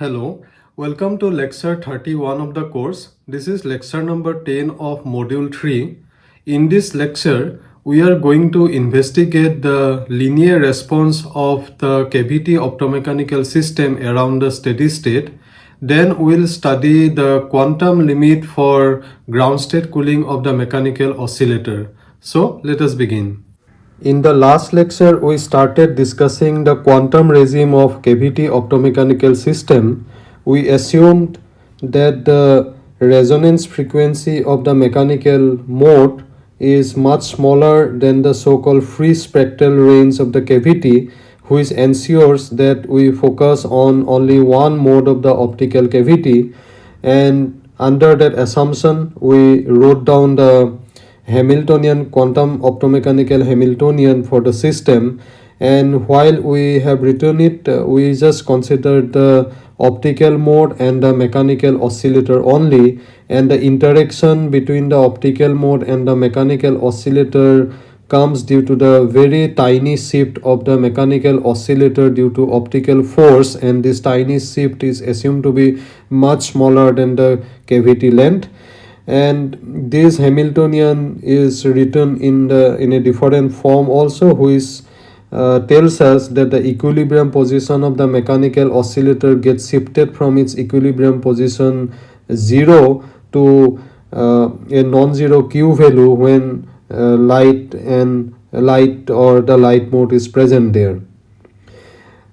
Hello, welcome to lecture 31 of the course. This is lecture number 10 of module 3. In this lecture, we are going to investigate the linear response of the cavity optomechanical system around the steady state. Then we'll study the quantum limit for ground state cooling of the mechanical oscillator. So let us begin. In the last lecture, we started discussing the quantum regime of cavity optomechanical system. We assumed that the resonance frequency of the mechanical mode is much smaller than the so-called free spectral range of the cavity which ensures that we focus on only one mode of the optical cavity and under that assumption we wrote down the Hamiltonian quantum optomechanical Hamiltonian for the system and while we have written it uh, we just considered the optical mode and the mechanical oscillator only and the interaction between the optical mode and the mechanical oscillator comes due to the very tiny shift of the mechanical oscillator due to optical force and this tiny shift is assumed to be much smaller than the cavity length and this Hamiltonian is written in the in a different form also which uh, tells us that the equilibrium position of the mechanical oscillator gets shifted from its equilibrium position 0 to uh, a non-zero q value when uh, light and light or the light mode is present there.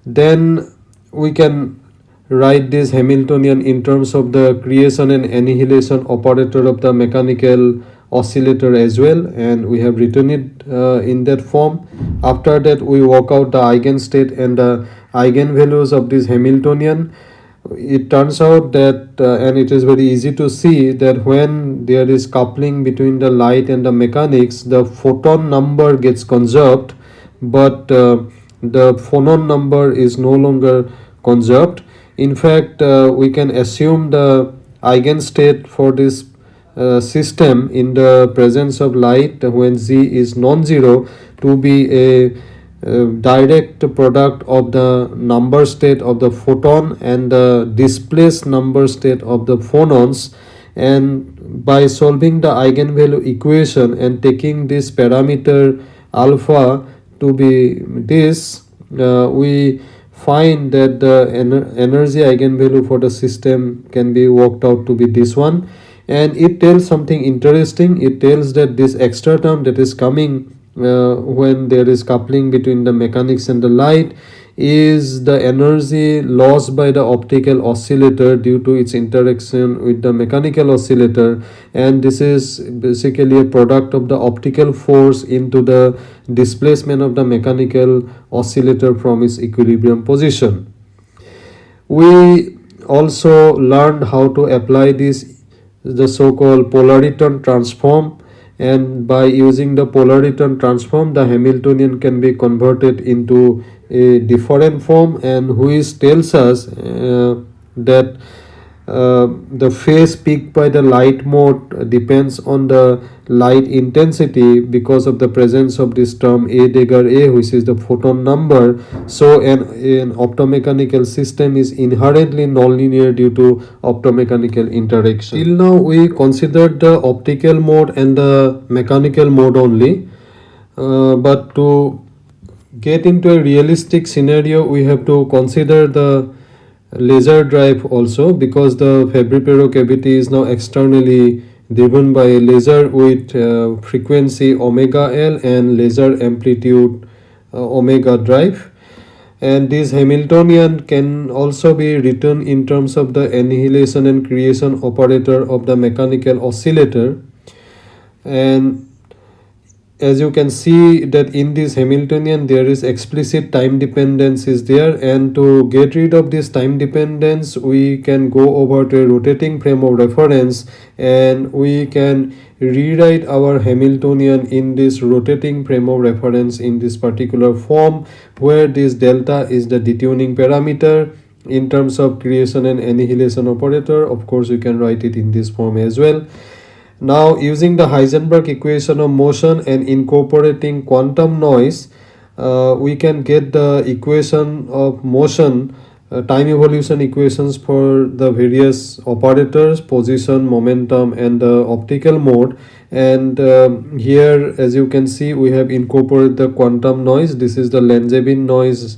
Then we can write this Hamiltonian in terms of the creation and annihilation operator of the mechanical oscillator as well and we have written it uh, in that form. After that we work out the eigenstate and the eigenvalues of this Hamiltonian. It turns out that uh, and it is very easy to see that when there is coupling between the light and the mechanics the photon number gets conserved but uh, the phonon number is no longer conserved in fact uh, we can assume the eigenstate for this uh, system in the presence of light when z is non-zero to be a uh, direct product of the number state of the photon and the displaced number state of the phonons. And by solving the eigenvalue equation and taking this parameter alpha to be this uh, we find that the ener energy eigenvalue for the system can be worked out to be this one. And it tells something interesting. It tells that this extra term that is coming uh, when there is coupling between the mechanics and the light is the energy lost by the optical oscillator due to its interaction with the mechanical oscillator and this is basically a product of the optical force into the displacement of the mechanical oscillator from its equilibrium position. We also learned how to apply this the so-called polaron transform and by using the polaron transform the Hamiltonian can be converted into a different form and which tells us uh, that uh, the phase peak by the light mode depends on the light intensity because of the presence of this term a dagger a which is the photon number. So an, an optomechanical system is inherently nonlinear due to optomechanical interaction. Till now we considered the optical mode and the mechanical mode only uh, but to get into a realistic scenario we have to consider the laser drive also because the Fabry-Pérot cavity is now externally driven by a laser with uh, frequency omega L and laser amplitude uh, omega drive. And this Hamiltonian can also be written in terms of the annihilation and creation operator of the mechanical oscillator. And as you can see that in this Hamiltonian there is explicit time dependence is there and to get rid of this time dependence we can go over to a rotating frame of reference and we can rewrite our Hamiltonian in this rotating frame of reference in this particular form where this delta is the detuning parameter. In terms of creation and annihilation operator of course you can write it in this form as well now using the Heisenberg equation of motion and incorporating quantum noise, uh, we can get the equation of motion uh, time evolution equations for the various operators position momentum and the optical mode. And um, here as you can see we have incorporated the quantum noise. This is the Langevin noise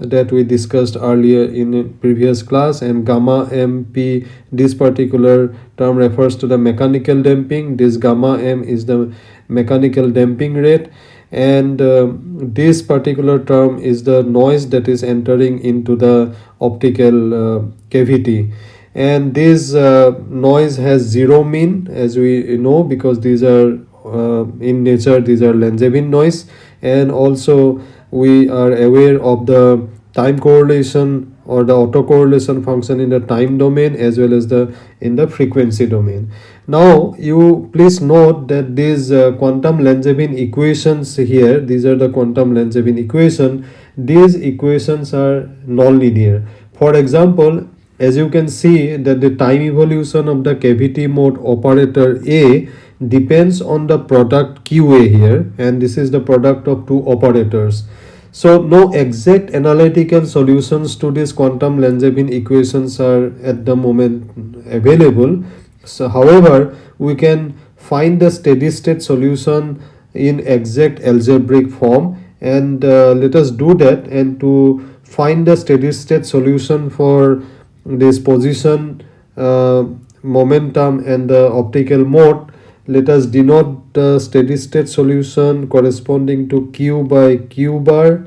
that we discussed earlier in previous class and gamma mp this particular term refers to the mechanical damping. This gamma m is the mechanical damping rate. And uh, this particular term is the noise that is entering into the optical uh, cavity. And this uh, noise has zero mean as we know because these are uh, in nature these are Langevin noise. And also we are aware of the time correlation or the autocorrelation function in the time domain as well as the in the frequency domain. Now you please note that these uh, quantum Langevin equations here these are the quantum Langevin equation these equations are nonlinear. For example as you can see that the time evolution of the cavity mode operator A depends on the product QA here and this is the product of two operators. So no exact analytical solutions to these quantum Langevin equations are at the moment available. So however we can find the steady state solution in exact algebraic form and uh, let us do that and to find the steady state solution for this position uh, momentum and the optical mode let us denote the steady state solution corresponding to q by q bar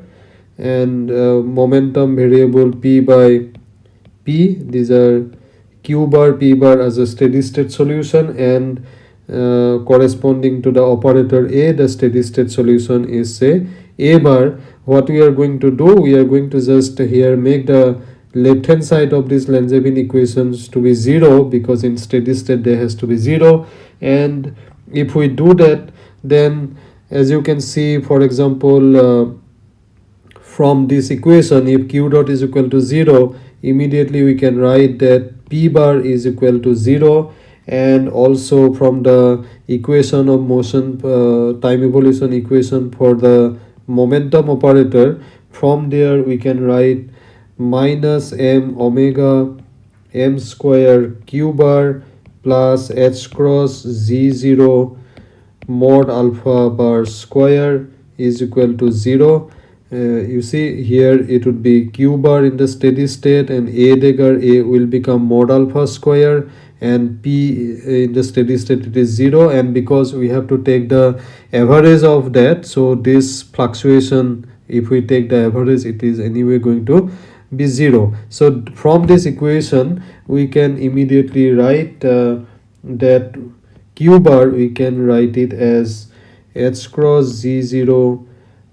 and uh, momentum variable p by p. These are q bar p bar as a steady state solution and uh, corresponding to the operator a the steady state solution is say a bar. What we are going to do we are going to just here make the left hand side of this Langevin equations to be 0 because in steady state there has to be 0 and if we do that then as you can see for example uh, from this equation if q dot is equal to 0 immediately we can write that p bar is equal to 0 and also from the equation of motion uh, time evolution equation for the momentum operator from there we can write minus m omega m square q bar plus h cross z0 mod alpha bar square is equal to 0 uh, you see here it would be q bar in the steady state and a dagger a will become mod alpha square and p in the steady state it is 0 and because we have to take the average of that so this fluctuation if we take the average it is anyway going to be 0 so from this equation we can immediately write uh, that q bar we can write it as h cross z0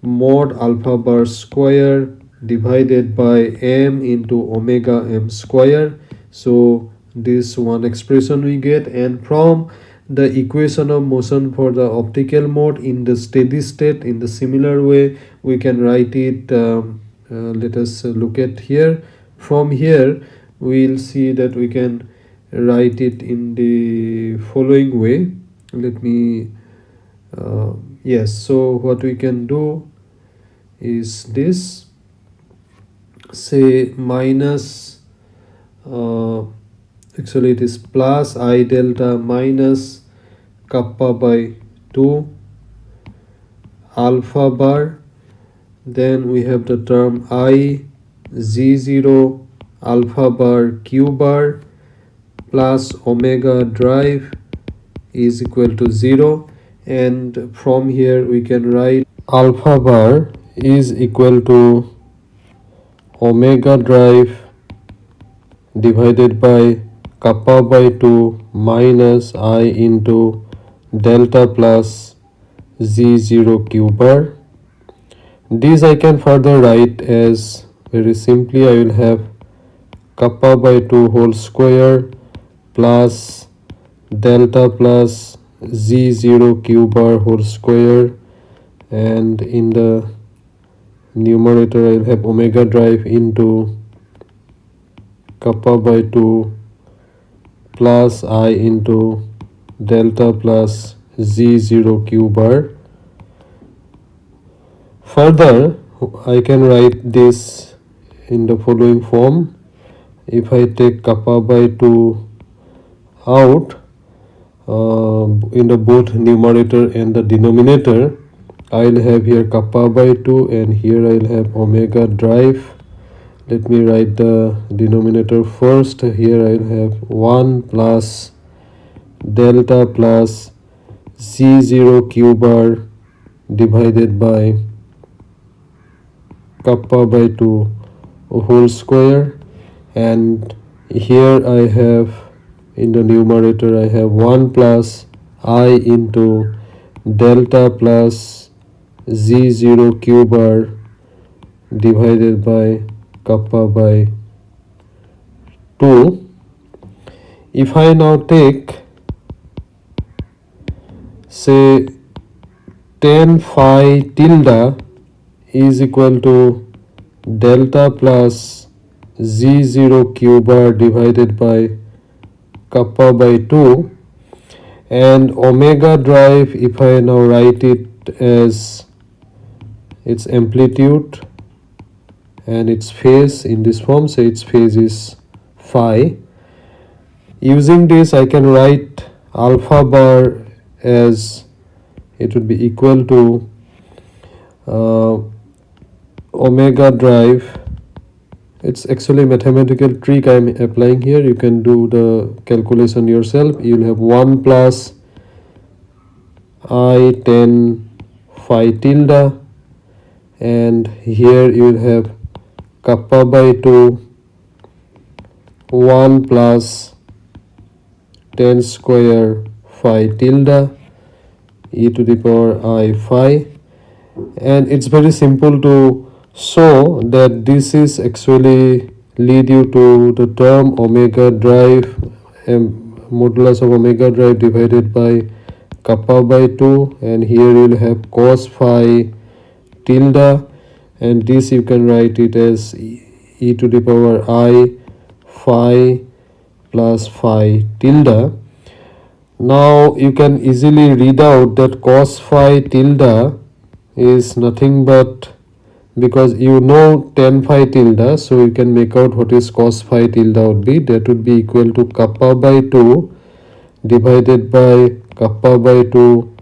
mod alpha bar square divided by m into omega m square. So this one expression we get and from the equation of motion for the optical mode in the steady state in the similar way we can write it um, let us look at here. From here we'll see that we can write it in the following way. Let me uh, yes so what we can do is this. Say minus uh, actually it is plus i delta minus kappa by 2 alpha bar then we have the term i z0 alpha bar q bar plus omega drive is equal to 0 and from here we can write alpha bar is equal to omega drive divided by kappa by 2 minus i into delta plus z0 q bar this I can further write as very simply I will have kappa by 2 whole square plus delta plus z0 q bar whole square. And in the numerator I'll have omega drive into kappa by 2 plus i into delta plus z0 q bar further I can write this in the following form. If I take kappa by 2 out uh, in the both numerator and the denominator I'll have here kappa by 2 and here I'll have omega drive. Let me write the denominator first. Here I'll have 1 plus delta plus z0 q bar divided by kappa by 2 whole square. And here I have in the numerator I have 1 plus i into delta plus z0 q bar divided by kappa by 2 if I now take say tan phi tilde is equal to delta plus z0 q bar divided by kappa by 2 and omega drive if I now write it as its amplitude and its phase in this form say its phase is phi. Using this I can write alpha bar as it would be equal to uh, omega drive. It's actually mathematical trick i'm applying here. You can do the calculation yourself. You'll have 1 plus i tan phi tilde. And here you will have kappa by 2 1 plus tan square phi tilde e to the power i phi. And it's very simple to so that this is actually lead you to the term omega drive um, modulus of omega drive divided by kappa by 2 and here you will have cos phi tilde and this you can write it as e to the power i phi plus phi tilde. Now you can easily read out that cos phi tilde is nothing but because you know tan phi tilde so you can make out what is cos phi tilde would be. That would be equal to kappa by 2 divided by kappa by 2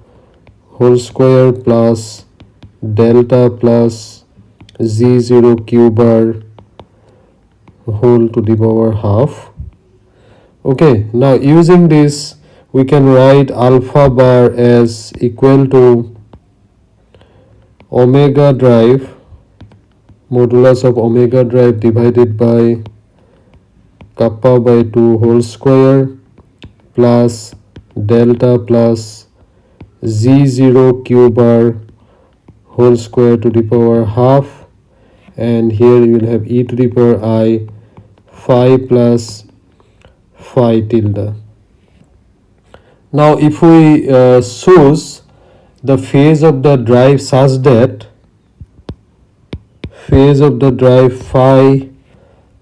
whole square plus delta plus z0 q bar whole to the power half. Okay now using this we can write alpha bar as equal to omega drive modulus of omega drive divided by kappa by 2 whole square plus delta plus z0 q bar whole square to the power half and here you will have e to the power i phi plus phi tilde. Now if we uh, choose the phase of the drive such that phase of the drive phi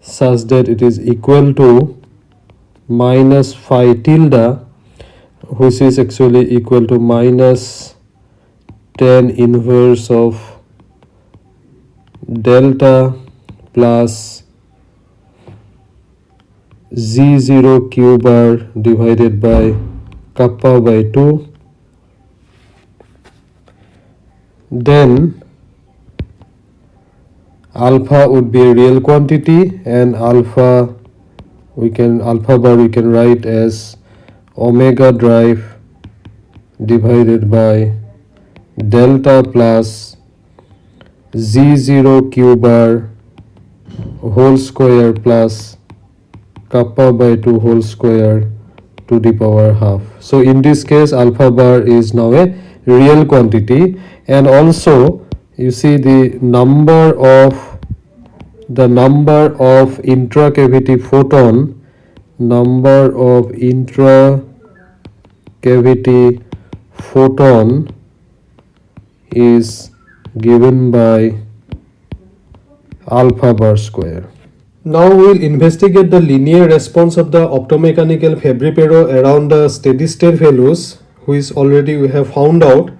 such that it is equal to minus phi tilde which is actually equal to minus tan inverse of delta plus z0 q bar divided by kappa by 2 then alpha would be a real quantity and alpha we can alpha bar we can write as omega drive divided by delta plus z0 q bar whole square plus kappa by 2 whole square to the power half. So in this case alpha bar is now a real quantity and also you see the number of the number of intracavity photon number of intracavity photon is given by alpha bar square. Now we will investigate the linear response of the optomechanical Fabry-Pérot around the steady state values which already we have found out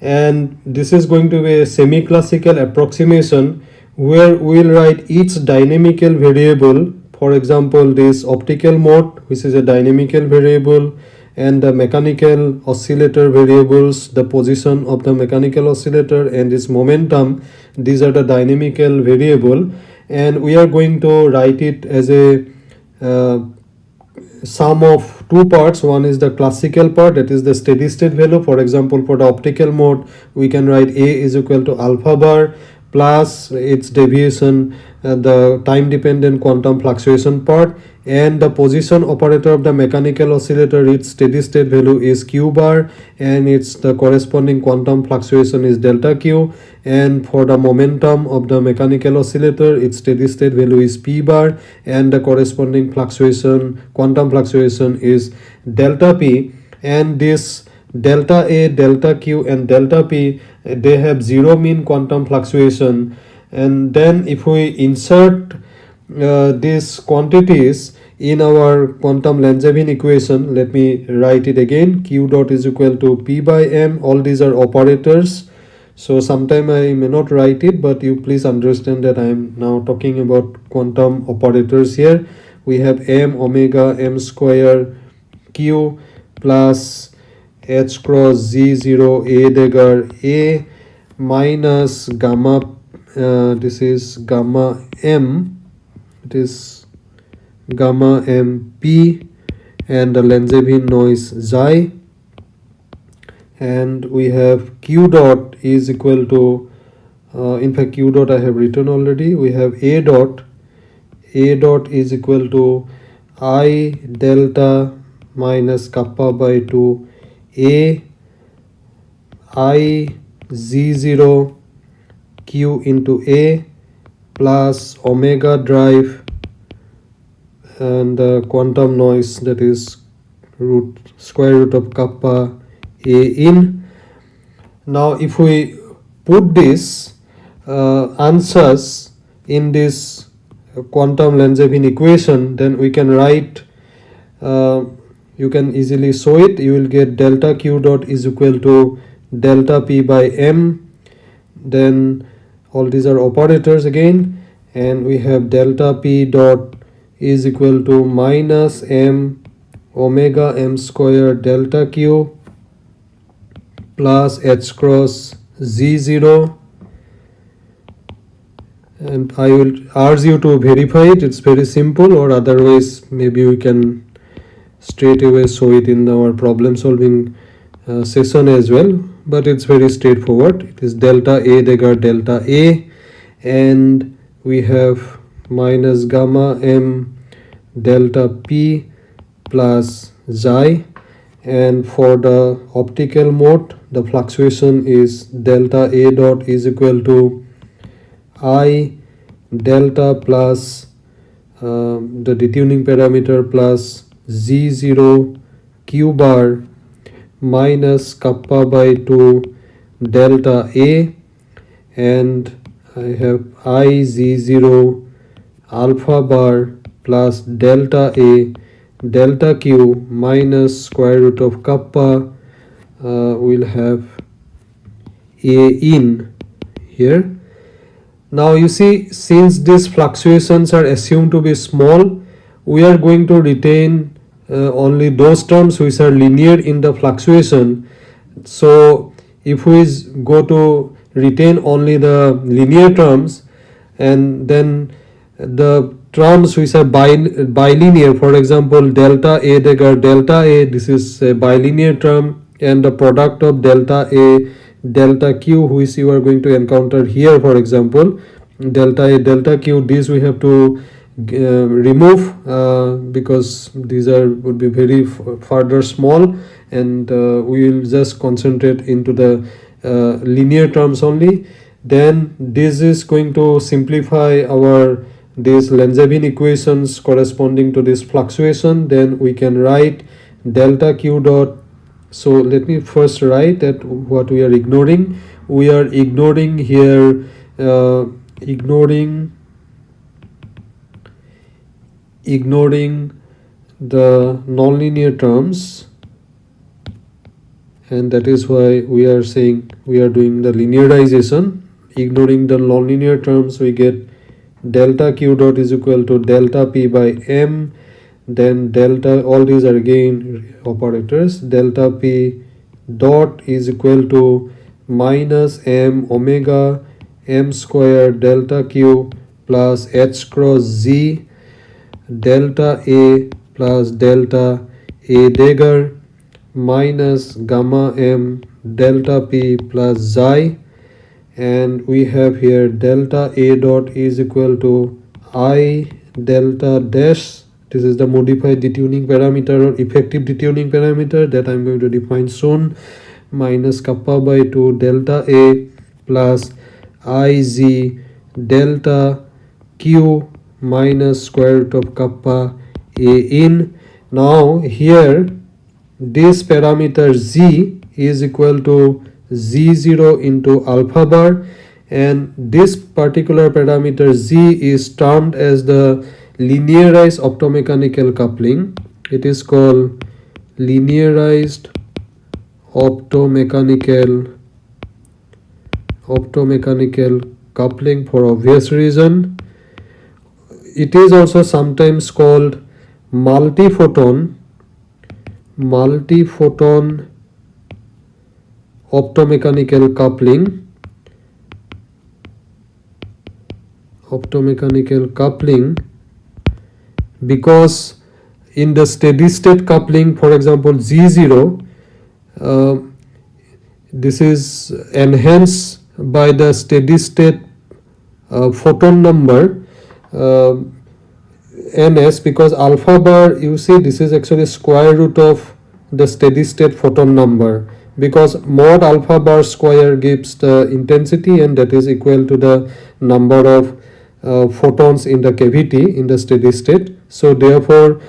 and this is going to be a semi-classical approximation where we'll write each dynamical variable. For example this optical mode which is a dynamical variable and the mechanical oscillator variables the position of the mechanical oscillator and its momentum these are the dynamical variable. And we are going to write it as a uh, sum of two parts. One is the classical part that is the steady state value. For example for the optical mode we can write a is equal to alpha bar plus its deviation uh, the time dependent quantum fluctuation part and the position operator of the mechanical oscillator its steady state value is q bar and its the corresponding quantum fluctuation is delta q. And for the momentum of the mechanical oscillator its steady state value is p bar and the corresponding fluctuation quantum fluctuation is delta p. And this delta a delta q and delta p they have zero mean quantum fluctuation. And then if we insert uh, these quantities in our quantum Langevin equation. Let me write it again. Q dot is equal to p by m. All these are operators. So sometime I may not write it but you please understand that I am now talking about quantum operators here. We have m omega m square q plus h cross z0 a dagger a minus gamma uh, this is gamma m it is gamma m p and the Langevin noise xi. And we have q dot is equal to uh, in fact q dot I have written already. We have a dot. A dot is equal to i delta minus kappa by 2 a. I z0 q into a plus omega drive and the quantum noise that is root square root of kappa a in. Now if we put this uh, ansatz in this quantum Langevin equation then we can write uh, you can easily show it. You will get delta q dot is equal to delta p by m. Then all these are operators again. And we have delta p dot is equal to minus m omega m square delta q plus h cross z0 and I will urge you to verify it. It's very simple or otherwise maybe we can straight away show it in our problem solving uh, session as well. But it's very straightforward. It is delta a dagger delta a. And we have minus gamma m delta p plus xi. And for the optical mode the fluctuation is delta a dot is equal to i delta plus uh, the detuning parameter plus z0 q bar minus kappa by 2 delta a. And I have i z0 alpha bar plus delta a delta q minus square root of kappa uh, will have a in here. Now you see since these fluctuations are assumed to be small we are going to retain uh, only those terms which are linear in the fluctuation. So if we go to retain only the linear terms and then the terms which are bilinear for example delta a dagger delta a this is a bilinear term and the product of delta a delta q which you are going to encounter here for example delta a delta q this we have to uh, remove uh, because these are would be very further small and uh, we will just concentrate into the uh, linear terms only. Then this is going to simplify our these Langevin equations corresponding to this fluctuation then we can write delta q dot. So let me first write that what we are ignoring. We are ignoring here uh, ignoring ignoring the nonlinear terms. And that is why we are saying we are doing the linearization. Ignoring the nonlinear terms we get delta q dot is equal to delta p by m then delta all these are again operators. Delta p dot is equal to minus m omega m square delta q plus h cross z delta a plus delta a dagger minus gamma m delta p plus xi and we have here delta a dot is equal to i delta dash. This is the modified detuning parameter or effective detuning parameter that i'm going to define soon. Minus kappa by 2 delta a plus iz delta q minus square root of kappa a in. Now here this parameter z is equal to z0 into alpha bar. And this particular parameter z is termed as the linearized optomechanical coupling. It is called linearized optomechanical optomechanical coupling for obvious reason. It is also sometimes called multi-photon. Multi-photon optomechanical coupling. Optomechanical coupling. Because in the steady state coupling for example z0 uh, this is enhanced by the steady state uh, photon number uh, ns because alpha bar you see this is actually square root of the steady state photon number because mod alpha bar square gives the intensity and that is equal to the number of uh, photons in the cavity in the steady state. So therefore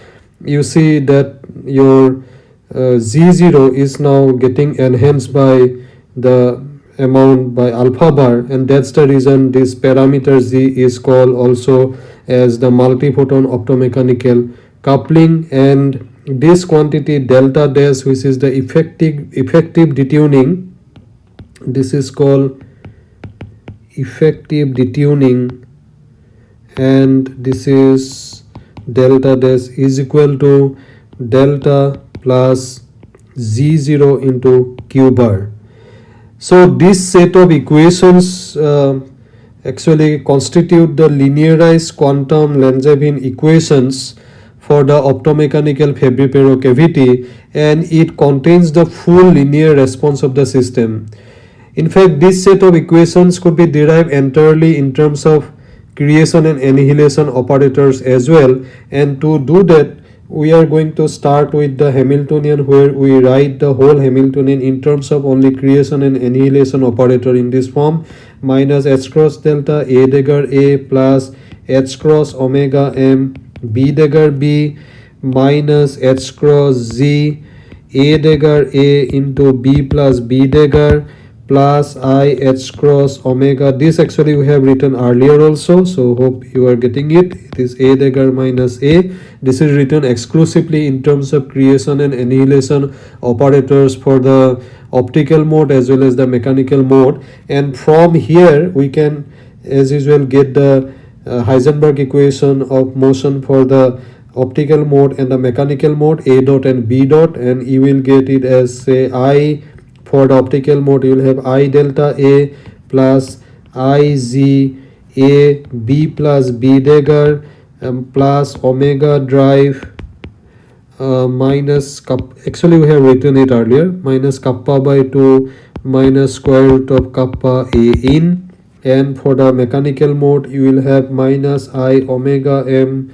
you see that your uh, z0 is now getting enhanced by the amount by alpha bar and that's the reason this parameter z is called also as the multi-photon optomechanical coupling and this quantity delta dash which is the effective effective detuning this is called effective detuning and this is delta dash is equal to delta plus z0 into q bar. So this set of equations uh, actually constitute the linearized quantum Langevin equations for the optomechanical Fabry-Pérot cavity and it contains the full linear response of the system. In fact, this set of equations could be derived entirely in terms of creation and annihilation operators as well and to do that we are going to start with the Hamiltonian where we write the whole Hamiltonian in terms of only creation and annihilation operator in this form minus h cross delta a dagger a plus h cross omega m b dagger b minus h cross z a dagger a into b plus b dagger plus i h cross omega. This actually we have written earlier also so hope you are getting it. It is a dagger minus a. This is written exclusively in terms of creation and annihilation operators for the optical mode as well as the mechanical mode. And from here we can as usual get the Heisenberg equation of motion for the optical mode and the mechanical mode a dot and b dot and you will get it as say i for the optical mode you will have i delta a plus i z a b plus b dagger um, plus omega drive uh, minus actually we have written it earlier minus kappa by 2 minus square root of kappa a in and for the mechanical mode you will have minus i omega m.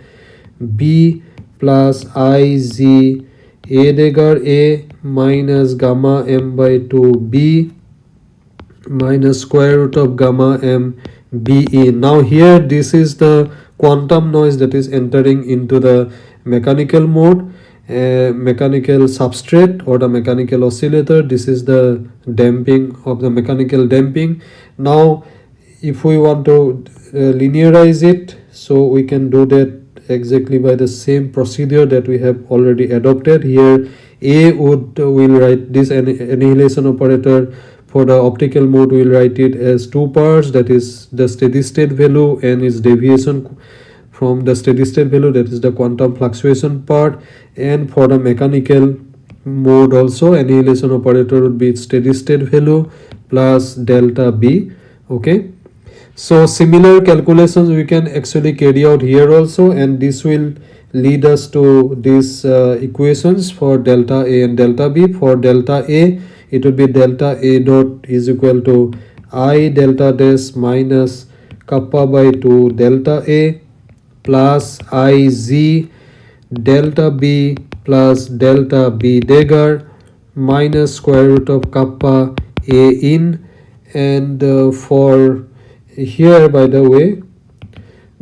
B plus i z. A dagger a minus gamma m by 2 b minus square root of gamma m b e. Now here this is the quantum noise that is entering into the mechanical mode. Uh, mechanical substrate or the mechanical oscillator. This is the damping of the mechanical damping. Now if we want to uh, linearize it so we can do that exactly by the same procedure that we have already adopted. Here a would will write this annihilation operator. For the optical mode we'll write it as two parts that is the steady state value and its deviation from the steady state value that is the quantum fluctuation part. And for the mechanical mode also annihilation operator would be steady state value plus delta b okay so similar calculations we can actually carry out here also and this will lead us to these uh, equations for delta a and delta b. For delta a it would be delta a dot is equal to i delta dash minus kappa by 2 delta a plus i z delta b plus delta b dagger minus square root of kappa a in. And uh, for here by the way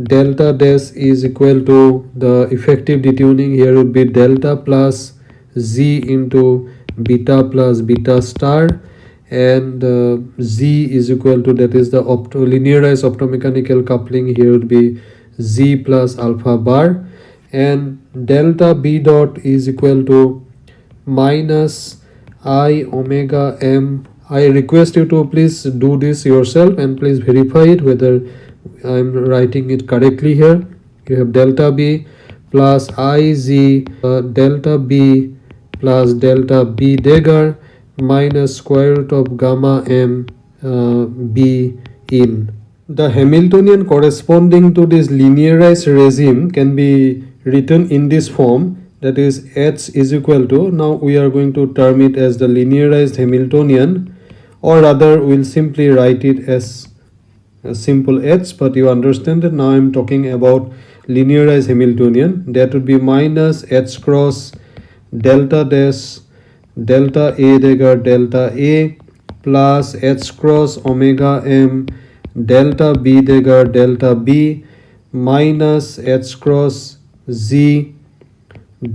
delta dash is equal to the effective detuning. Here would be delta plus z into beta plus beta star. And uh, z is equal to that is the opto linearized optomechanical coupling. Here would be z plus alpha bar. And delta b dot is equal to minus i omega m i request you to please do this yourself and please verify it whether I'm writing it correctly here. You have delta b plus iz uh, delta b plus delta b dagger minus square root of gamma m uh, b in. The Hamiltonian corresponding to this linearized regime can be written in this form that is h is equal to now we are going to term it as the linearized Hamiltonian or rather we'll simply write it as a simple h but you understand that now i'm talking about linearized hamiltonian. That would be minus h cross delta dash delta a dagger delta a plus h cross omega m delta b dagger delta b minus h cross z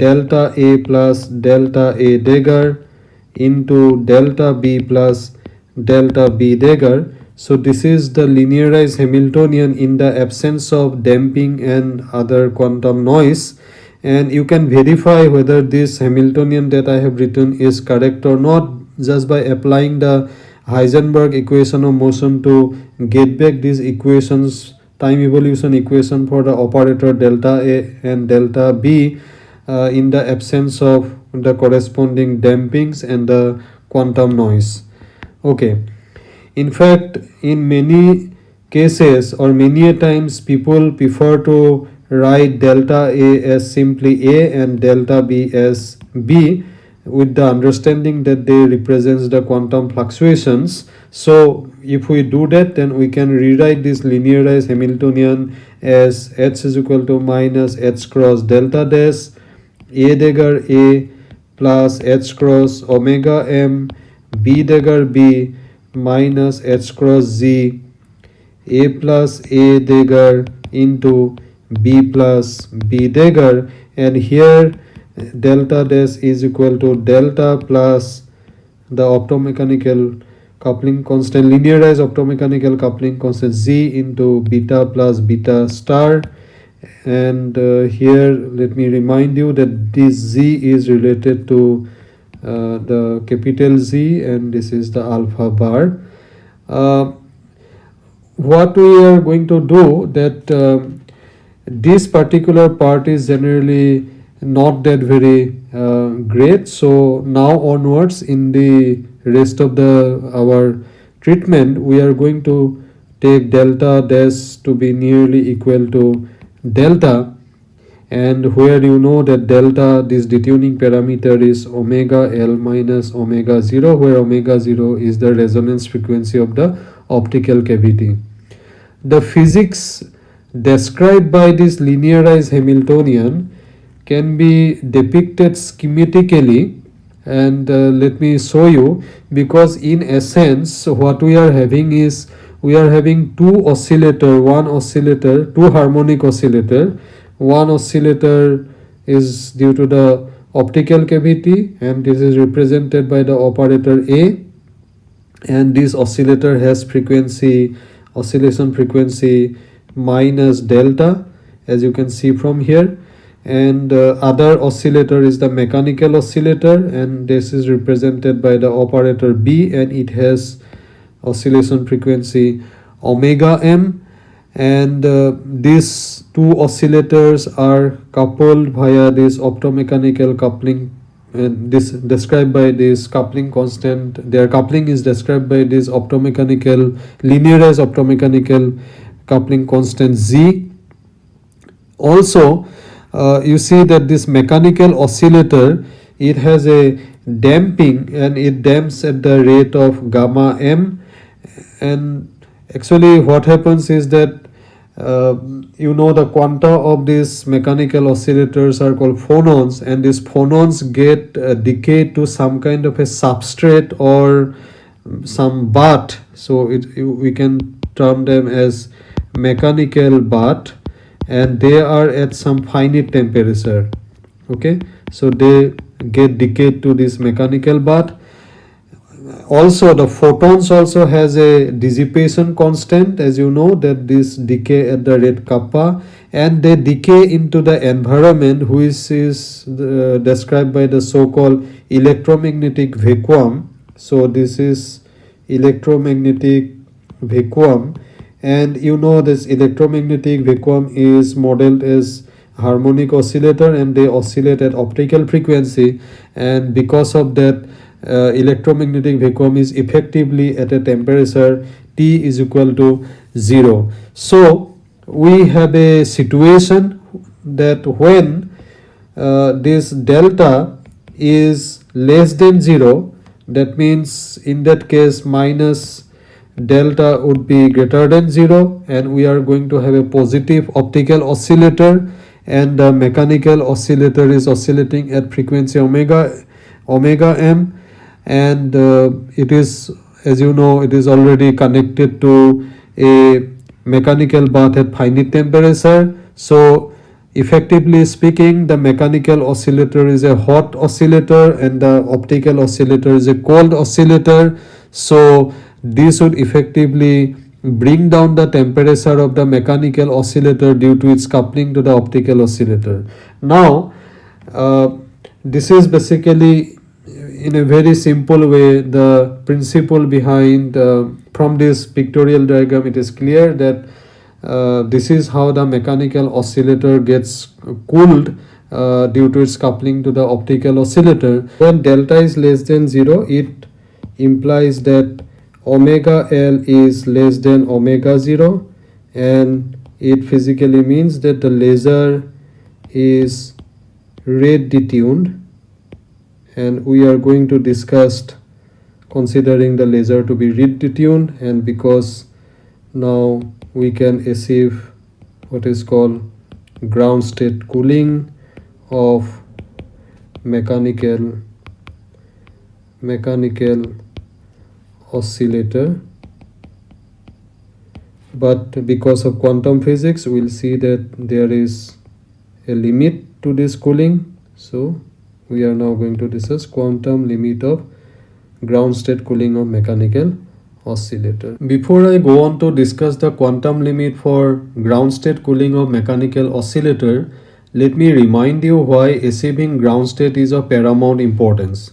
delta a plus delta a dagger into delta b plus delta b. Dagger so this is the linearized Hamiltonian in the absence of damping and other quantum noise. And you can verify whether this Hamiltonian that I have written is correct or not just by applying the Heisenberg equation of motion to get back these equations time evolution equation for the operator delta A and delta B uh, in the absence of the corresponding dampings and the quantum noise okay. In fact in many cases or many a times people prefer to write delta a as simply a and delta b as b with the understanding that they represents the quantum fluctuations. So if we do that then we can rewrite this linearized hamiltonian as h is equal to minus h cross delta dash a dagger a plus h cross omega m b dagger b minus h cross z a plus a dagger into b plus b dagger and here delta dash is equal to delta plus the optomechanical coupling constant linearized optomechanical coupling constant z into beta plus beta star. And uh, here let me remind you that this z is related to uh, the capital Z and this is the alpha bar. Uh, what we are going to do that uh, this particular part is generally not that very uh, great so now onwards in the rest of the our treatment we are going to take delta dash to be nearly equal to delta and where you know that delta this detuning parameter is omega l minus omega 0 where omega 0 is the resonance frequency of the optical cavity. The physics described by this linearized hamiltonian can be depicted schematically. And uh, let me show you because in essence what we are having is we are having two oscillator one oscillator two harmonic oscillator one oscillator is due to the optical cavity and this is represented by the operator A. And this oscillator has frequency oscillation frequency minus delta as you can see from here. And uh, other oscillator is the mechanical oscillator and this is represented by the operator b and it has oscillation frequency omega m and uh, these two oscillators are coupled via this optomechanical coupling. And this described by this coupling constant their coupling is described by this optomechanical linearized optomechanical coupling constant z. Also uh, you see that this mechanical oscillator it has a damping and it damps at the rate of gamma m. And actually what happens is that uh, you know the quanta of these mechanical oscillators are called phonons and these phonons get uh, decayed to some kind of a substrate or some bath so it we can term them as mechanical bath and they are at some finite temperature. Okay? So they get decayed to this mechanical bath also the photons also has a dissipation constant as you know that this decay at the rate kappa and they decay into the environment which is uh, described by the so-called electromagnetic vacuum. So this is electromagnetic vacuum. And you know this electromagnetic vacuum is modeled as harmonic oscillator and they oscillate at optical frequency. And because of that uh, electromagnetic vacuum is effectively at a temperature T is equal to 0. So we have a situation that when uh, this delta is less than 0 that means in that case minus delta would be greater than 0 and we are going to have a positive optical oscillator and the mechanical oscillator is oscillating at frequency omega omega m and uh, it is as you know it is already connected to a mechanical bath at finite temperature. So effectively speaking the mechanical oscillator is a hot oscillator and the optical oscillator is a cold oscillator. So this would effectively bring down the temperature of the mechanical oscillator due to its coupling to the optical oscillator. Now uh, this is basically in a very simple way the principle behind uh, from this pictorial diagram it is clear that uh, this is how the mechanical oscillator gets cooled uh, due to its coupling to the optical oscillator. When delta is less than 0 it implies that omega L is less than omega 0 and it physically means that the laser is red detuned and we are going to discuss considering the laser to be red detuned and because now we can achieve what is called ground state cooling of mechanical mechanical oscillator. But because of quantum physics we'll see that there is a limit to this cooling. So we are now going to discuss quantum limit of ground state cooling of mechanical oscillator. Before I go on to discuss the quantum limit for ground state cooling of mechanical oscillator, let me remind you why achieving ground state is of paramount importance.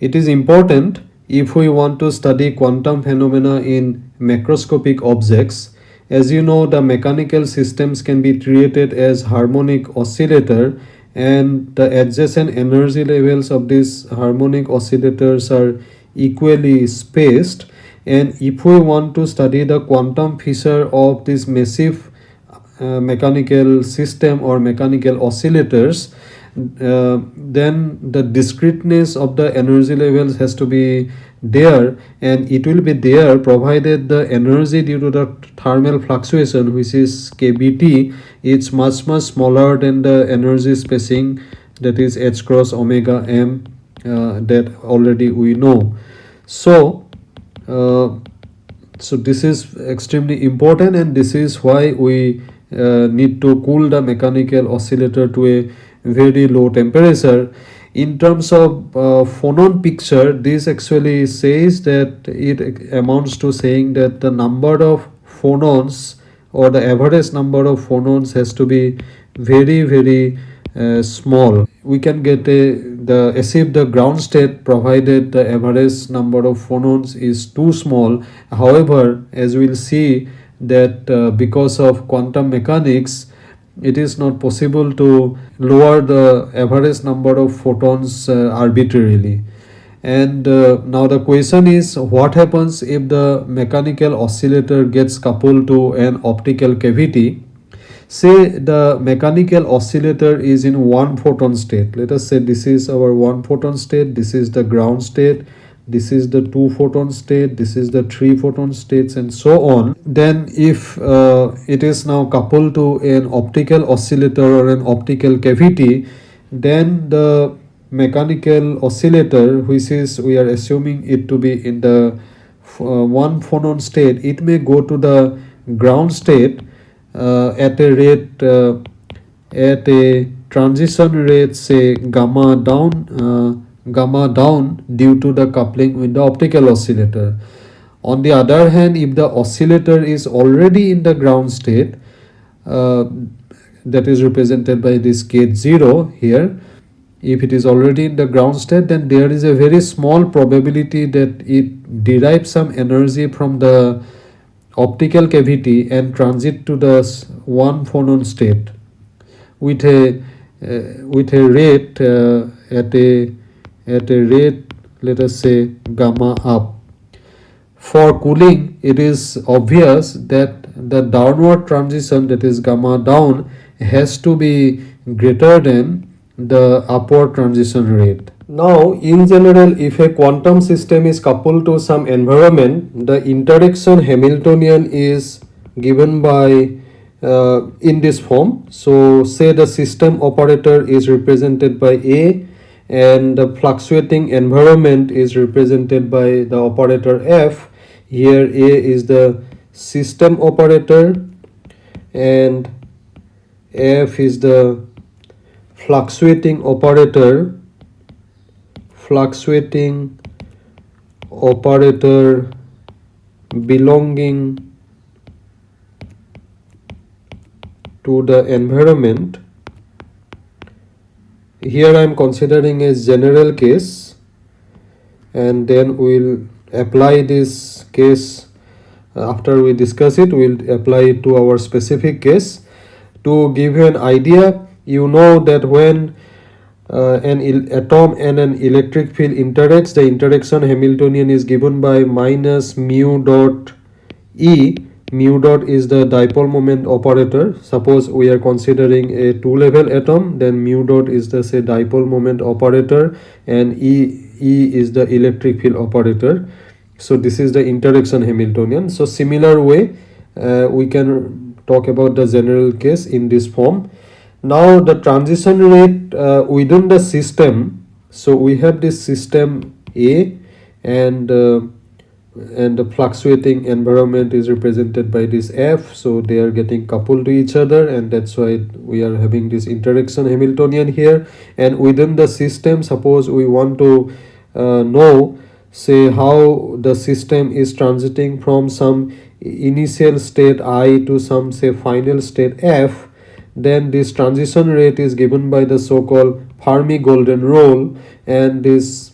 It is important if we want to study quantum phenomena in macroscopic objects. As you know, the mechanical systems can be treated as harmonic oscillator and the adjacent energy levels of these harmonic oscillators are equally spaced. And if we want to study the quantum feature of this massive uh, mechanical system or mechanical oscillators uh, then the discreteness of the energy levels has to be there. And it will be there provided the energy due to the thermal fluctuation which is kBt is much much smaller than the energy spacing that is h cross omega m uh, that already we know. So uh, so this is extremely important and this is why we uh, need to cool the mechanical oscillator to a very low temperature. In terms of uh, phonon picture this actually says that it amounts to saying that the number of phonons or the average number of phonons has to be very very uh, small. We can get a the achieve the ground state provided the average number of phonons is too small. However as we'll see that uh, because of quantum mechanics it is not possible to lower the average number of phonons uh, arbitrarily and uh, now the question is what happens if the mechanical oscillator gets coupled to an optical cavity? Say the mechanical oscillator is in one phonon state. Let us say this is our one phonon state this is the ground state this is the two phonon state this is the three phonon states and so on. Then if uh, it is now coupled to an optical oscillator or an optical cavity then the mechanical oscillator which is we are assuming it to be in the uh, one phonon state. It may go to the ground state uh, at a rate uh, at a transition rate say gamma down uh, gamma down due to the coupling with the optical oscillator. On the other hand if the oscillator is already in the ground state uh, that is represented by this ket 0 here if it is already in the ground state then there is a very small probability that it derives some energy from the optical cavity and transit to the one phonon state with a uh, with a rate uh, at a at a rate let us say gamma up. For cooling it is obvious that the downward transition that is gamma down has to be greater than the upward transition rate Now, in general, if a quantum system is coupled to some environment, the interaction Hamiltonian is given by uh, in this form. So, say the system operator is represented by A and the fluctuating environment is represented by the operator F. Here A is the system operator and F is the fluctuating operator fluctuating operator belonging to the environment. Here I am considering a general case and then we'll apply this case. After we discuss it we'll apply it to our specific case. To give you an idea you know that when uh, an atom and an electric field interacts the interaction hamiltonian is given by minus mu dot e. Mu dot is the dipole moment operator. Suppose we are considering a two level atom then mu dot is the say dipole moment operator and e e is the electric field operator. So this is the interaction hamiltonian. So similar way uh, we can talk about the general case in this form now the transition rate uh, within the system so we have this system a and uh, and the fluctuating environment is represented by this f so they are getting coupled to each other and that's why we are having this interaction hamiltonian here. And within the system suppose we want to uh, know say how the system is transiting from some initial state i to some say final state f then this transition rate is given by the so-called Fermi golden rule and this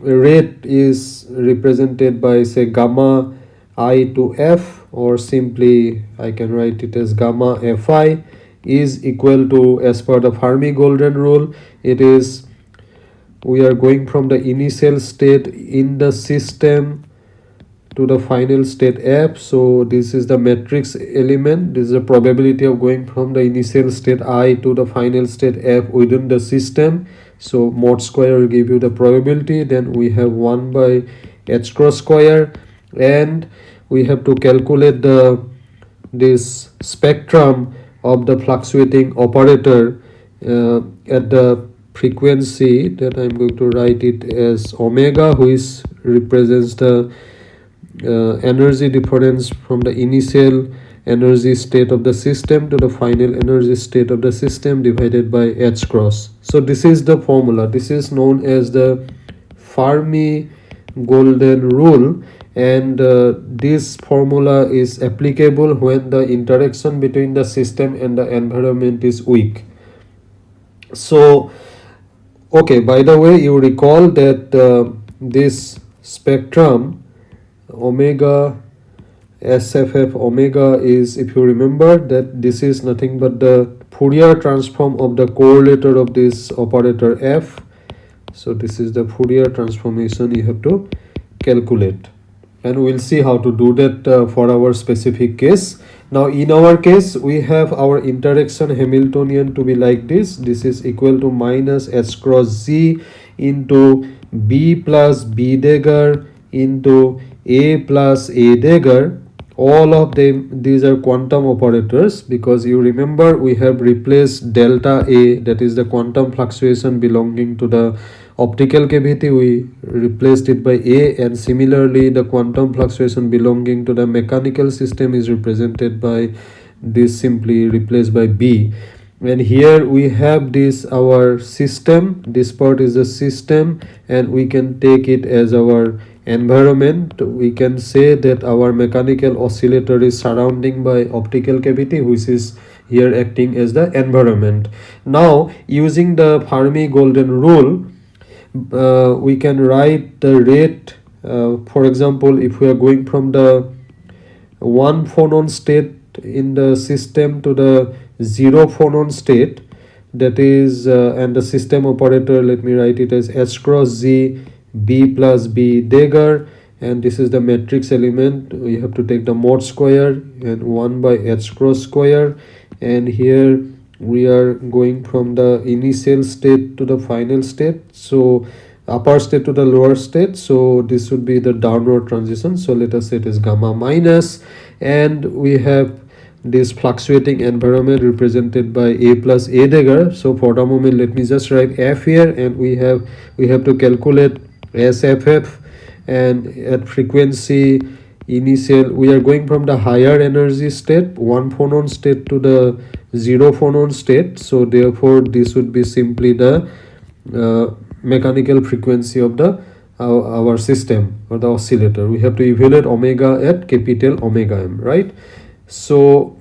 rate is represented by say gamma i to f or simply I can write it as gamma fi is equal to as per the Fermi golden rule it is we are going from the initial state in the system to the final state f. So this is the matrix element. This is the probability of going from the initial state i to the final state f within the system. So mod square will give you the probability. Then we have 1 by h cross square. And we have to calculate the this spectrum of the fluctuating operator uh, at the frequency. That i'm going to write it as omega which represents the uh, energy difference from the initial energy state of the system to the final energy state of the system divided by h cross. So this is the formula. This is known as the fermi golden rule. And uh, this formula is applicable when the interaction between the system and the environment is weak. So okay by the way you recall that uh, this spectrum omega sff omega is if you remember that this is nothing but the Fourier transform of the correlator of this operator f. So this is the Fourier transformation you have to calculate. And we'll see how to do that uh, for our specific case. Now in our case we have our interaction hamiltonian to be like this. This is equal to minus s cross z into b plus b dagger into a plus a dagger all of them these are quantum operators because you remember we have replaced delta a that is the quantum fluctuation belonging to the optical cavity. We replaced it by a and similarly the quantum fluctuation belonging to the mechanical system is represented by this simply replaced by b. And here we have this our system. This part is the system and we can take it as our environment we can say that our mechanical oscillator is surrounding by optical cavity which is here acting as the environment. Now using the fermi golden rule uh, we can write the rate uh, for example if we are going from the one phonon state in the system to the zero phonon state that is uh, and the system operator let me write it as h cross z b plus b dagger and this is the matrix element. We have to take the mod square and 1 by h cross square and here we are going from the initial state to the final state. So upper state to the lower state so this would be the downward transition. So let us say it is gamma minus and we have this fluctuating environment represented by a plus a dagger. So for the moment let me just write f here and we have we have to calculate sff and at frequency initial we are going from the higher energy state one phonon state to the zero phonon state. So therefore this would be simply the uh, mechanical frequency of the uh, our system or the oscillator. We have to evaluate omega at capital omega m right? So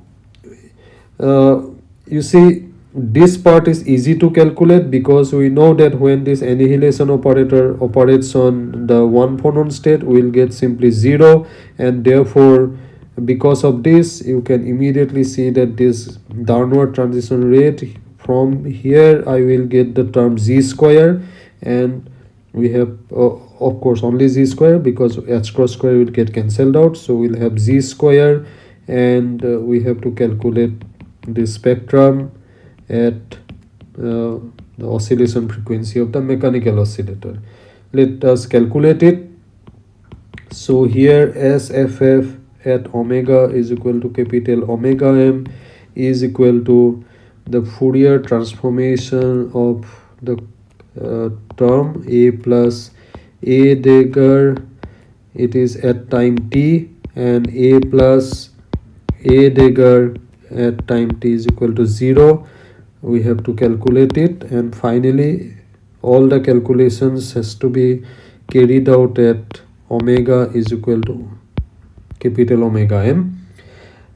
uh, you see this part is easy to calculate because we know that when this annihilation operator operates on the one phonon state we'll get simply zero. And therefore because of this you can immediately see that this downward transition rate from here i will get the term z square. And we have uh, of course only z square because h cross square will get cancelled out. So we'll have z square. And uh, we have to calculate the spectrum at uh, the oscillation frequency of the mechanical oscillator. Let us calculate it. So here sff at omega is equal to capital omega m is equal to the Fourier transformation of the uh, term a plus a dagger it is at time t and a plus a dagger at time t is equal to 0 we have to calculate it and finally all the calculations has to be carried out at omega is equal to capital omega m.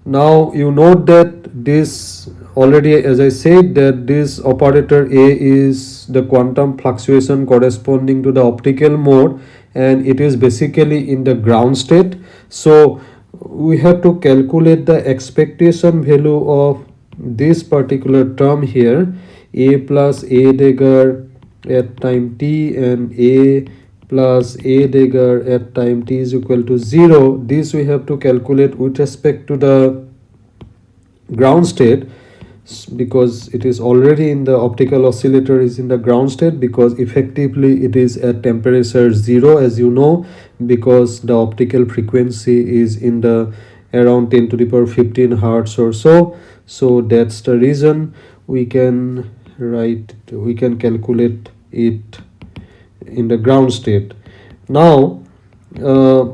Now you note that this already as i said that this operator a is the quantum fluctuation corresponding to the optical mode and it is basically in the ground state. So we have to calculate the expectation value of this particular term here a plus a dagger at time t and a plus a dagger at time t is equal to 0 this we have to calculate with respect to the ground state because it is already in the optical oscillator is in the ground state because effectively it is at temperature 0 as you know because the optical frequency is in the around 10 to the power 15 hertz or so so that's the reason we can write we can calculate it in the ground state. Now uh,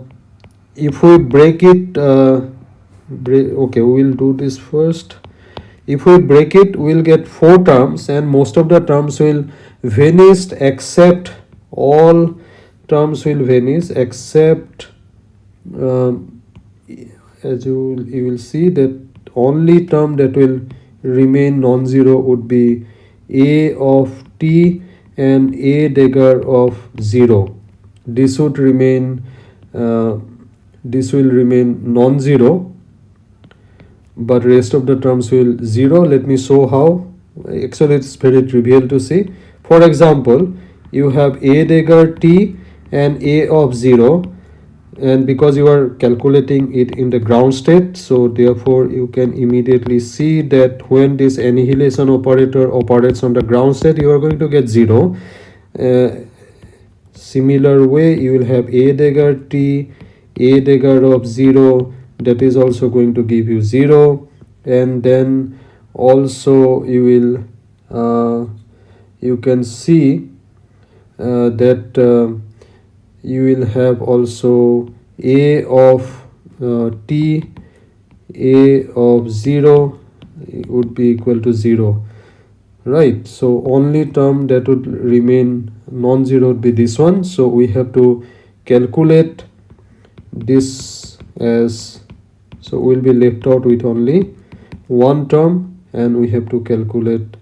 if we break it uh, break, okay we will do this first. If we break it we'll get four terms and most of the terms will vanish except all terms will vanish except um, as you, you will see that only term that will remain non-zero would be a of t and a dagger of 0 this would remain uh, this will remain non-zero but rest of the terms will zero. Let me show how. Actually it's very trivial to see for example you have a dagger t and a of 0 and because you are calculating it in the ground state so therefore you can immediately see that when this annihilation operator operates on the ground state you are going to get 0 uh, similar way you will have a dagger t a dagger of 0 that is also going to give you 0 and then also you will uh, you can see uh, that uh, you will have also a of uh, t a of 0 would be equal to 0 right? So only term that would remain non-zero would be this one. So we have to calculate this as so we'll be left out with only one term and we have to calculate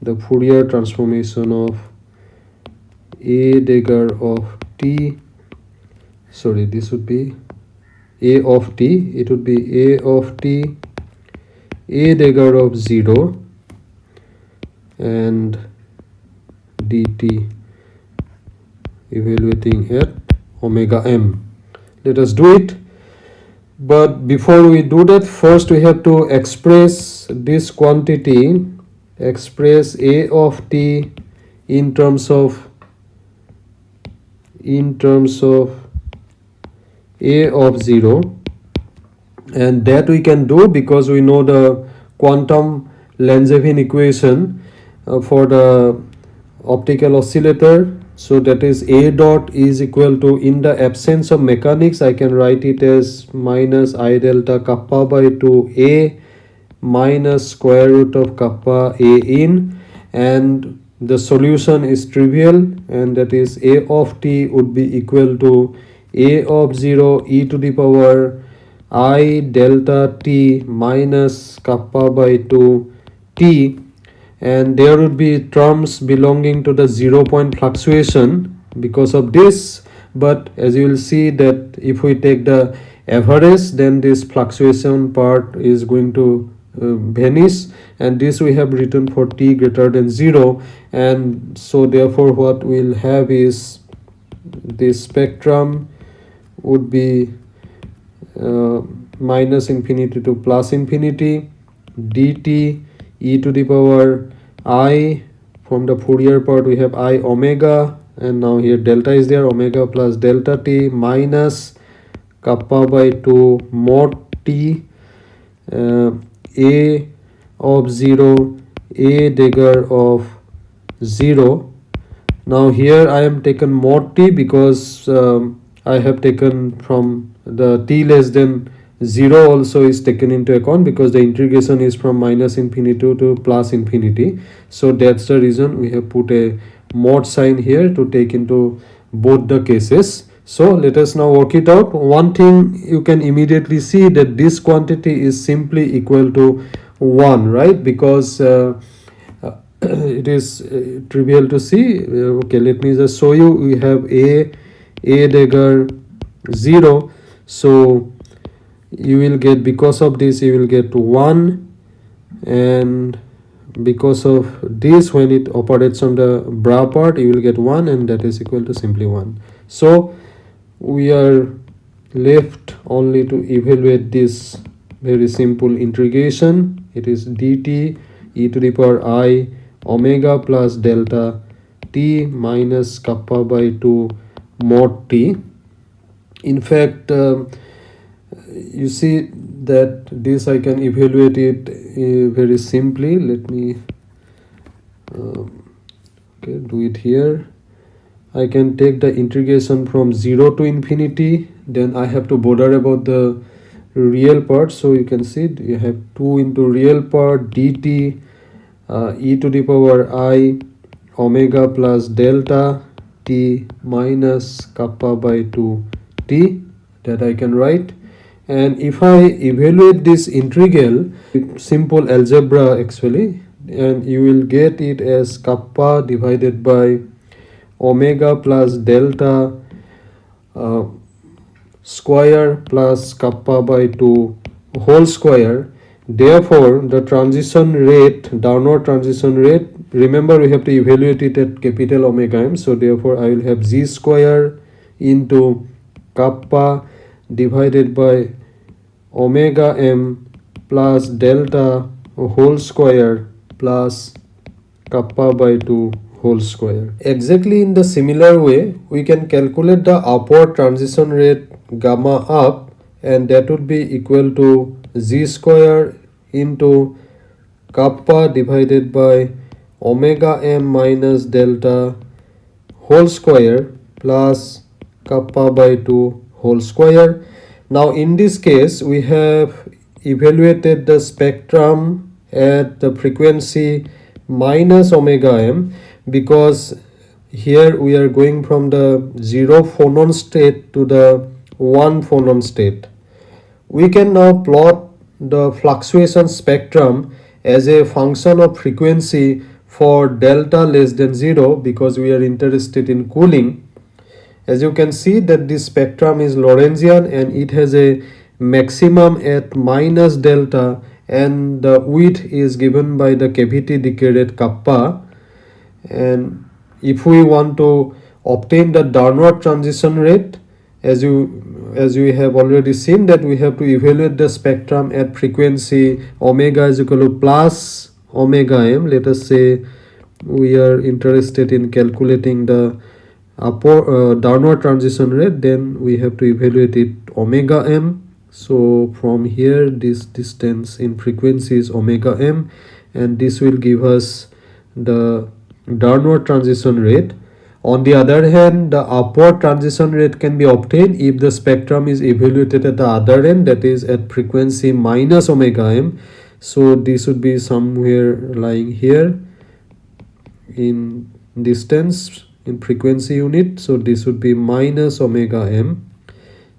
the Fourier transformation of a dagger of t sorry this would be a of t it would be a of t a dagger of 0 and dt evaluating at omega m. Let us do it. But before we do that first we have to express this quantity express a of t in terms of in terms of a of 0 and that we can do because we know the quantum Langevin equation uh, for the optical oscillator. So that is a dot is equal to in the absence of mechanics I can write it as minus i delta kappa by 2 a minus square root of kappa a in. And the solution is trivial and that is a of t would be equal to a of 0 e to the power i delta t minus kappa by 2 t. And there would be terms belonging to the zero point fluctuation because of this. But as you will see that if we take the average then this fluctuation part is going to vanish and this we have written for t greater than 0 and so therefore what we'll have is the spectrum would be uh, minus infinity to plus infinity dt e to the power i. From the Fourier part we have i omega and now here delta is there omega plus delta t minus kappa by 2 mod t. Uh, a of 0 a dagger of 0 now here i am taken mod t because um, i have taken from the t less than 0 also is taken into account because the integration is from minus infinity to plus infinity. So that's the reason we have put a mod sign here to take into both the cases so let us now work it out. One thing you can immediately see that this quantity is simply equal to 1 right? Because uh, uh, it is uh, trivial to see. Uh, okay let me just show you. We have a a dagger 0 so you will get because of this you will get 1 and because of this when it operates on the bra part you will get 1 and that is equal to simply 1 so we are left only to evaluate this very simple integration. It is dt e to the power i omega plus delta t minus kappa by 2 mod t. In fact uh, you see that this I can evaluate it uh, very simply. Let me uh, okay do it here I can take the integration from 0 to infinity then I have to bother about the real part. So you can see you have 2 into real part dt uh, e to the power i omega plus delta t minus kappa by 2 t that I can write. And if I evaluate this integral simple algebra actually and you will get it as kappa divided by omega plus delta uh, square plus kappa by 2 whole square. Therefore the transition rate downward transition rate remember we have to evaluate it at capital omega m. So therefore i will have z square into kappa divided by omega m plus delta whole square plus kappa by 2 whole square. Exactly in the similar way, we can calculate the upward transition rate gamma up and that would be equal to z square into kappa divided by omega m minus delta whole square plus kappa by 2 whole square. Now in this case we have evaluated the spectrum at the frequency minus omega m because here we are going from the 0 phonon state to the 1 phonon state. We can now plot the fluctuation spectrum as a function of frequency for delta less than 0 because we are interested in cooling. As you can see that this spectrum is Lorentzian and it has a maximum at minus delta and the width is given by the cavity decay rate kappa and if we want to obtain the downward transition rate as you as we have already seen that we have to evaluate the spectrum at frequency omega is equal to plus omega m. Let us say we are interested in calculating the upward uh, downward transition rate then we have to evaluate it omega m. So from here this distance in frequency is omega m and this will give us the downward transition rate. On the other hand the upward transition rate can be obtained if the spectrum is evaluated at the other end that is at frequency minus omega m. So this would be somewhere lying here in distance in frequency unit. So this would be minus omega m.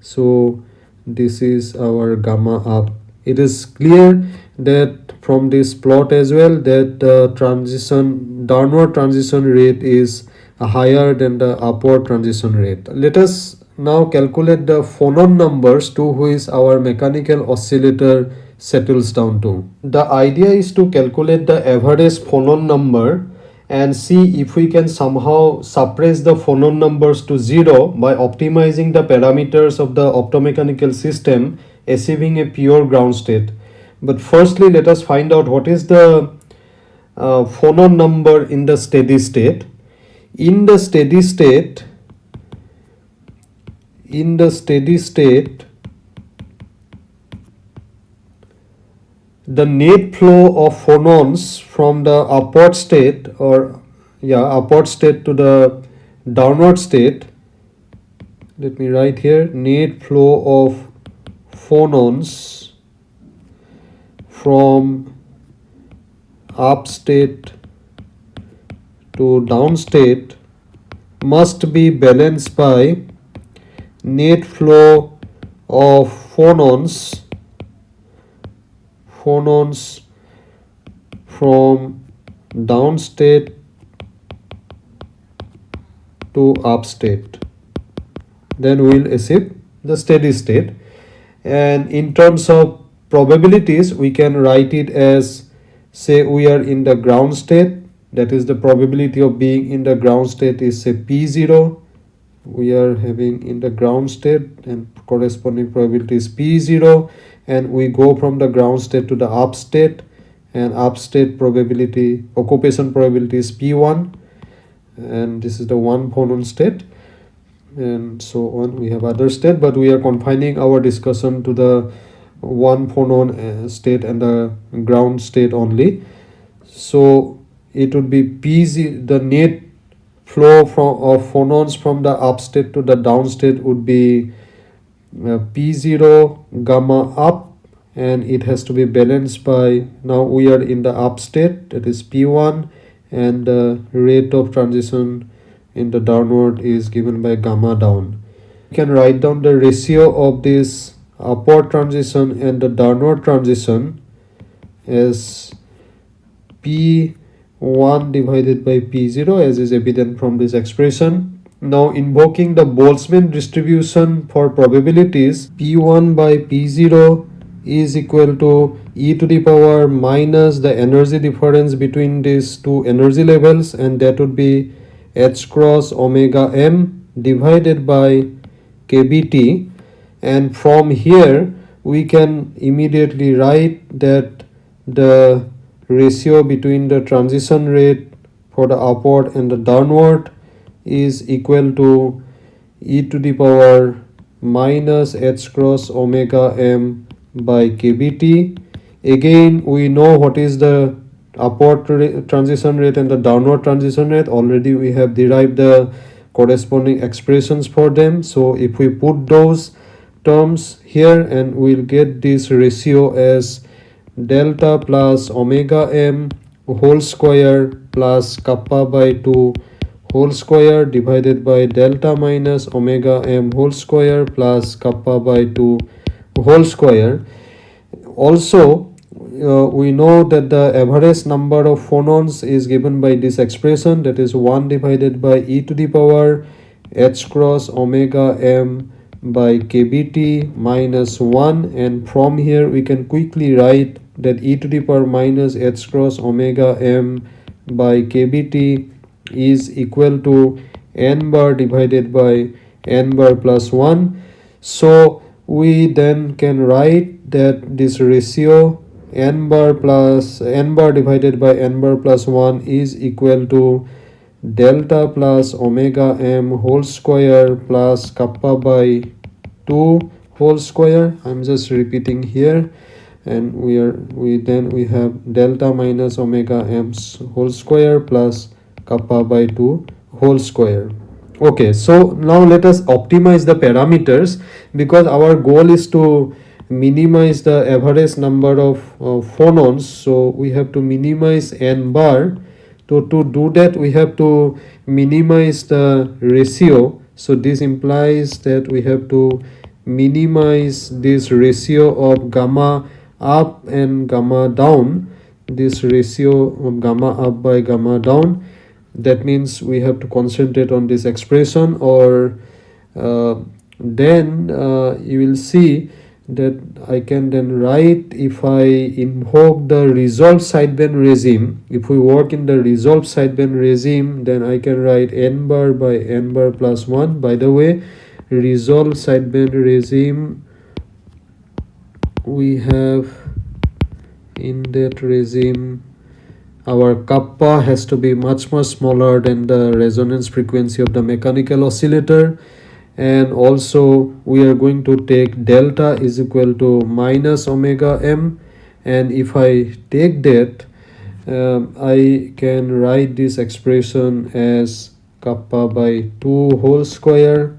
So this is our gamma up. It is clear that from this plot as well that the transition downward transition rate is higher than the upward transition rate let us now calculate the phonon numbers to which our mechanical oscillator settles down to the idea is to calculate the average phonon number and see if we can somehow suppress the phonon numbers to zero by optimizing the parameters of the optomechanical system achieving a pure ground state. But firstly, let us find out what is the uh, phonon number in the steady state. In the steady state, in the steady state, the net flow of phonons from the upward state or yeah upward state to the downward state let me write here net flow of phonons from up state to down state must be balanced by net flow of phonons phonons from down state to up state then we'll achieve the steady state. And in terms of probabilities we can write it as say we are in the ground state that is the probability of being in the ground state is say p0 we are having in the ground state and corresponding probability is p0 and we go from the ground state to the up state. And up state probability occupation probability is p1 and this is the one phonon state. And so on. We have other state but we are confining our discussion to the one phonon uh, state and the ground state only. So it would be pz the net flow from of phonons from the up state to the down state would be uh, p0 gamma up and it has to be balanced by now we are in the up state that is p1 and the rate of transition in the downward is given by gamma down. You can write down the ratio of this upward transition and the downward transition is p1 divided by p0 as is evident from this expression. Now invoking the Boltzmann distribution for probabilities p1 by p0 is equal to e to the power minus the energy difference between these two energy levels and that would be h cross omega m divided by kbt and from here we can immediately write that the ratio between the transition rate for the upward and the downward is equal to e to the power minus h cross omega m by kbt. Again we know what is the upward transition rate and the downward transition rate. Already we have derived the corresponding expressions for them. So if we put those terms here and we'll get this ratio as delta plus omega m whole square plus kappa by 2 whole square divided by delta minus omega m whole square plus kappa by 2 whole square. Also uh, we know that the average number of phonons is given by this expression that is 1 divided by e to the power h cross omega m by kbt minus 1 and from here we can quickly write that e to the power minus h cross omega m by kbt is equal to n bar divided by n bar plus 1 so we then can write that this ratio n bar plus n bar divided by n bar plus 1 is equal to delta plus omega m whole square plus kappa by 2 whole square. I'm just repeating here. And we are we then we have delta minus omega m whole square plus kappa by 2 whole square. Okay so now let us optimize the parameters because our goal is to minimize the average number of uh, phonons. So we have to minimize n bar to, to do that we have to minimize the ratio. So this implies that we have to minimize this ratio of gamma up and gamma down. This ratio of gamma up by gamma down. That means we have to concentrate on this expression or uh, then uh, you will see that I can then write if I invoke the resolve sideband regime. If we work in the resolve sideband regime then I can write n bar by n bar plus 1 by the way resolve sideband regime we have in that regime our kappa has to be much more smaller than the resonance frequency of the mechanical oscillator and also we are going to take delta is equal to minus omega m. And if I take that um, I can write this expression as kappa by 2 whole square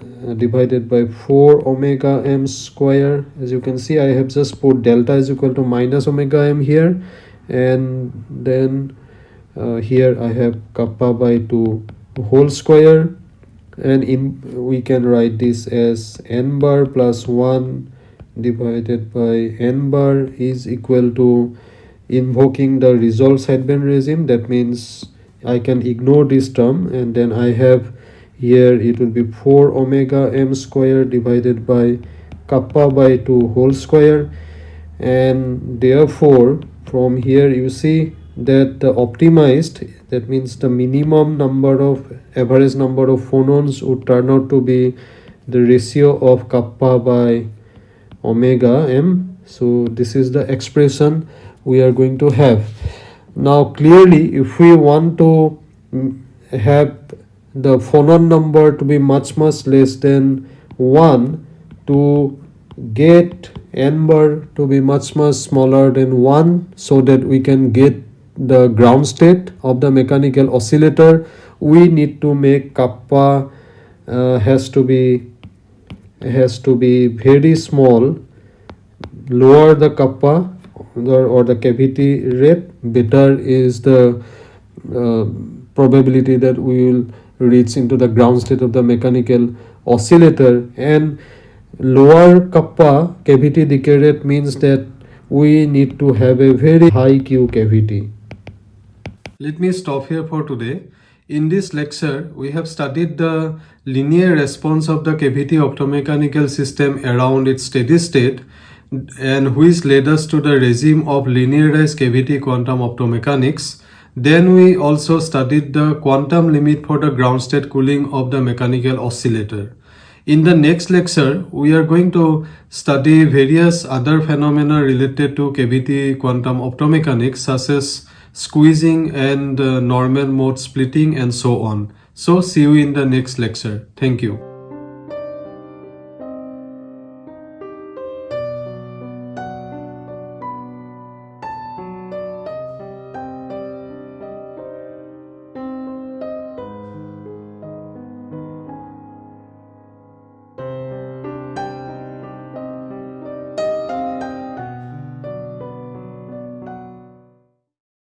uh, divided by 4 omega m square. As you can see I have just put delta is equal to minus omega m here. And then uh, here I have kappa by 2 whole square and in we can write this as n bar plus 1 divided by n bar is equal to invoking the resolve sideband regime. That means I can ignore this term and then I have here it will be 4 omega m square divided by kappa by 2 whole square. And therefore from here you see that the optimized that means the minimum number of average number of phonons would turn out to be the ratio of kappa by omega m. So this is the expression we are going to have. Now clearly if we want to have the phonon number to be much much less than 1 to get n bar to be much much smaller than 1 so that we can get the ground state of the mechanical oscillator we need to make kappa uh, has to be has to be very small lower the kappa or, or the cavity rate better is the uh, probability that we will reach into the ground state of the mechanical oscillator and lower kappa cavity decay rate means that we need to have a very high Q cavity. Let me stop here for today. In this lecture, we have studied the linear response of the cavity optomechanical system around its steady state and which led us to the regime of linearized cavity quantum optomechanics. Then we also studied the quantum limit for the ground state cooling of the mechanical oscillator. In the next lecture, we are going to study various other phenomena related to cavity quantum optomechanics such as squeezing and uh, normal mode splitting and so on. So see you in the next lecture. Thank you.